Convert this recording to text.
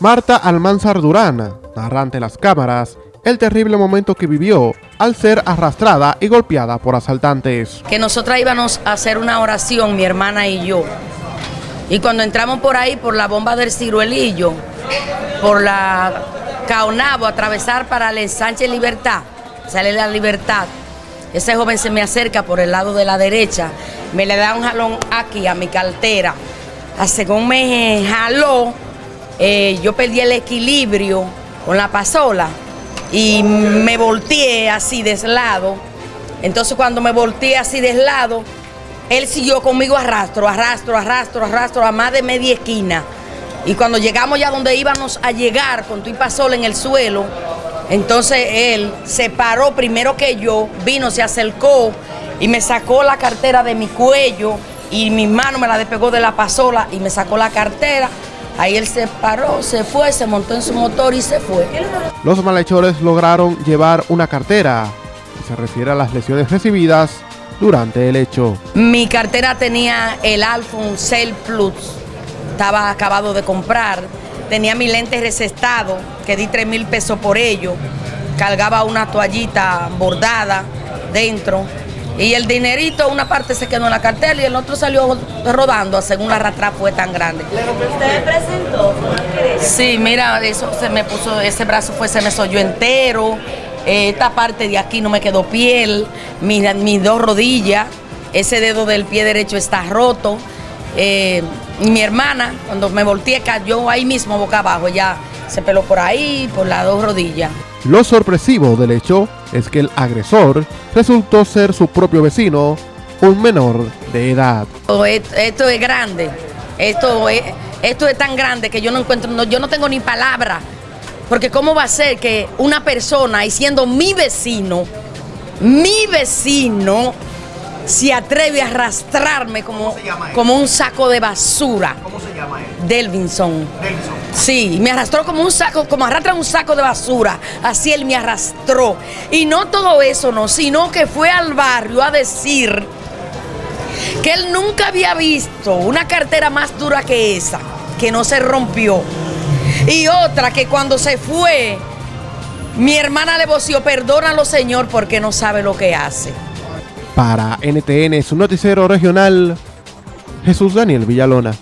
Marta Almanzar Durán narra ante las cámaras el terrible momento que vivió al ser arrastrada y golpeada por asaltantes. Que nosotras íbamos a hacer una oración, mi hermana y yo. Y cuando entramos por ahí, por la bomba del ciruelillo, por la Caonabo, atravesar para el ensanche Libertad, sale la Libertad, ese joven se me acerca por el lado de la derecha, me le da un jalón aquí a mi cartera. A según me jaló, eh, yo perdí el equilibrio con la pasola y me volteé así de lado. Entonces cuando me volteé así de lado, él siguió conmigo arrastro, arrastro, arrastro, arrastro a más de media esquina. Y cuando llegamos ya donde íbamos a llegar con tu pasola en el suelo, entonces él se paró primero que yo, vino, se acercó y me sacó la cartera de mi cuello y mi mano me la despegó de la pasola y me sacó la cartera. Ahí él se paró, se fue, se montó en su motor y se fue. Los malhechores lograron llevar una cartera. Se refiere a las lesiones recibidas durante el hecho. Mi cartera tenía el iPhone Cell Plus, estaba acabado de comprar, tenía mi lente recestado, que di 3 mil pesos por ello, cargaba una toallita bordada dentro, y el dinerito, una parte se quedó en la cartera y el otro salió rodando según la arrastra fue tan grande. ¿Usted presentó? Sí, mira, eso se me puso, ese brazo fue, se me soyó entero, eh, esta parte de aquí no me quedó piel, mis, dos rodillas, ese dedo del pie derecho está roto. Eh, mi hermana, cuando me volteé, cayó ahí mismo boca abajo, ya se peló por ahí, por las dos rodillas. Lo sorpresivo del hecho es que el agresor resultó ser su propio vecino, un menor de edad. Esto es grande, esto es, esto es tan grande que yo no encuentro, yo no tengo ni palabra, porque cómo va a ser que una persona, y siendo mi vecino, mi vecino, se atreve a arrastrarme como, como un saco de basura. ¿Cómo se llama él? Delvinson. Delvinson. Sí, me arrastró como un saco, como arrastra un saco de basura. Así él me arrastró. Y no todo eso, no, sino que fue al barrio a decir que él nunca había visto una cartera más dura que esa, que no se rompió. Y otra que cuando se fue, mi hermana le voció, perdónalo Señor porque no sabe lo que hace. Para NTN, su noticiero regional, Jesús Daniel Villalona.